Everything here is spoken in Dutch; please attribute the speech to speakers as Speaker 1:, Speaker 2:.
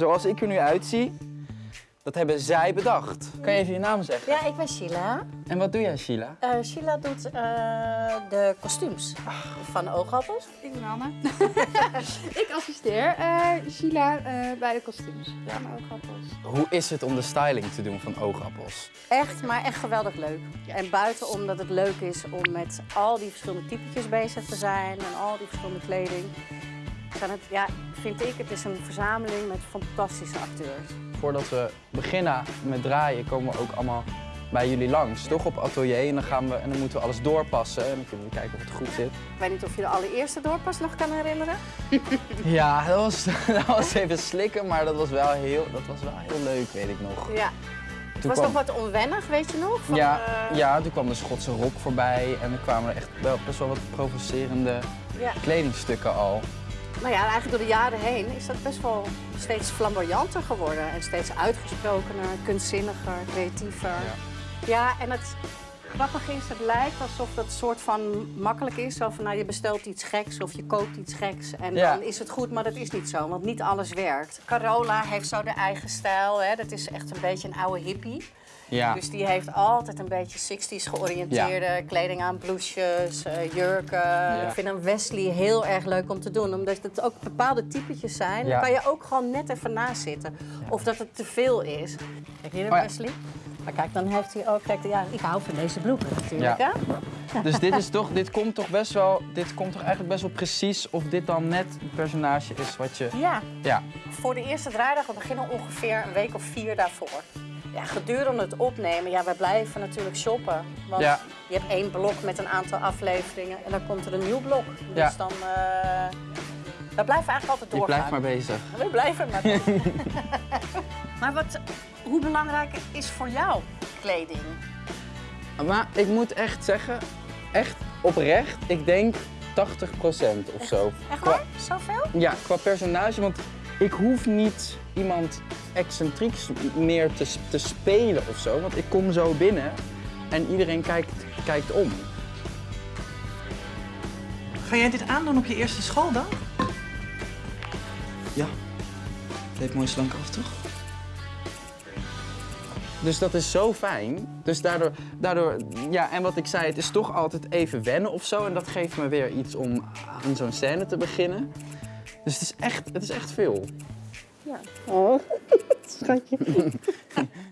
Speaker 1: zoals ik er nu uitzie, dat hebben zij bedacht. Kan je even je naam zeggen?
Speaker 2: Ja, ik ben Sheila.
Speaker 1: En wat doe jij, Sheila?
Speaker 2: Eh, Sheila doet eh, de kostuums van de oogappels.
Speaker 3: Ik ben Anne. ik assisteer eh Sheila eh, bij de kostuums. Ja, mijn oogappels.
Speaker 1: Hoe is het om de styling te doen van oogappels?
Speaker 2: Echt, maar echt geweldig leuk. En buiten omdat het leuk is om met al die verschillende typetjes bezig te zijn en al die verschillende kleding. Het, ja, vind ik, het is een verzameling met fantastische acteurs.
Speaker 1: Voordat we beginnen met draaien, komen we ook allemaal bij jullie langs. Toch op atelier en dan, gaan we, en dan moeten we alles doorpassen. En dan kunnen we kijken of het goed zit.
Speaker 2: Ik weet niet of je de allereerste doorpas nog kan herinneren.
Speaker 1: Ja, dat was, dat was even slikken, maar dat was wel heel, dat was wel heel leuk, weet ik nog.
Speaker 2: Ja. Het was
Speaker 1: kwam-
Speaker 2: nog wat onwennig, weet je nog? Van,
Speaker 1: Ja,
Speaker 2: eh,
Speaker 1: ja, toen kwam de Schotse rok voorbij en er kwamen er echt wel, best wel wat provocerende
Speaker 2: ja.
Speaker 1: kledingstukken al.
Speaker 2: Nou ja, eigenlijk door de jaren heen is dat best wel steeds flamboyanter geworden. En steeds uitgesprokener, kunstzinniger, creatiever. Ja, en het grappige is, het lijkt alsof dat soort van makkelijk is. Zo van, nou, je bestelt iets geks of je koopt iets geks en
Speaker 1: Ja.
Speaker 2: dan is het goed. Maar dat is niet zo, want niet alles werkt. Carola heeft zo de eigen stijl. Hè. Dat is echt een beetje een oude hippie.
Speaker 1: Ja,
Speaker 2: Dus die heeft altijd een beetje 60s georiënteerde kleding aan, blouses, eh, jurken. Ik vind een Wesley heel erg leuk om te doen, omdat het ook bepaalde typetjes zijn. Dan kan je ook gewoon net even naast zitten. Of dat het te veel is. Kijk hier,
Speaker 1: Oh ja.
Speaker 2: Wesley. Maar kijk, dan heeft hij ook. Kijk, ja, ik hou van deze broeken natuurlijk.
Speaker 1: Ja.
Speaker 2: Hè?
Speaker 1: dus dit is toch, dit komt toch best wel, dit komt toch eigenlijk best wel precies of dit dan net het personage is wat je,
Speaker 2: Ja,
Speaker 1: ja.
Speaker 2: voor de eerste draaidag, we beginnen ongeveer een week of vier daarvoor. Ja, gedurende het opnemen, ja, wij blijven natuurlijk shoppen. Want
Speaker 1: Ja.
Speaker 2: je hebt één blok met een aantal afleveringen en dan komt er een nieuw blok. Dus
Speaker 1: Ja.
Speaker 2: dan, eh we blijven eigenlijk altijd
Speaker 1: Je
Speaker 2: doorgaan.
Speaker 1: blijft maar bezig.
Speaker 2: We blijven maar bezig. Maar wat, hoe belangrijk is voor jou kleding?
Speaker 1: Maar ik moet echt zeggen, echt oprecht, ik denk 80% of zo.
Speaker 2: Echt
Speaker 1: Qua-
Speaker 2: waar? Zoveel?
Speaker 1: Ja, qua personage, want ik hoef niet iemand excentrieks meer te, te spelen of zo. Want ik kom zo binnen en iedereen kijkt, kijkt om.
Speaker 4: Ga jij dit aandoen op je eerste schooldag?
Speaker 5: Ja. Het heeft mooi slank af, toch?
Speaker 1: Dus dat is zo fijn. Dus daardoor, daardoor, ja, en wat ik zei, het is toch altijd even wennen of zo. En dat geeft me weer iets om aan zo'n scène te beginnen. Dus het is echt, het is echt veel.
Speaker 2: Oh, schatje.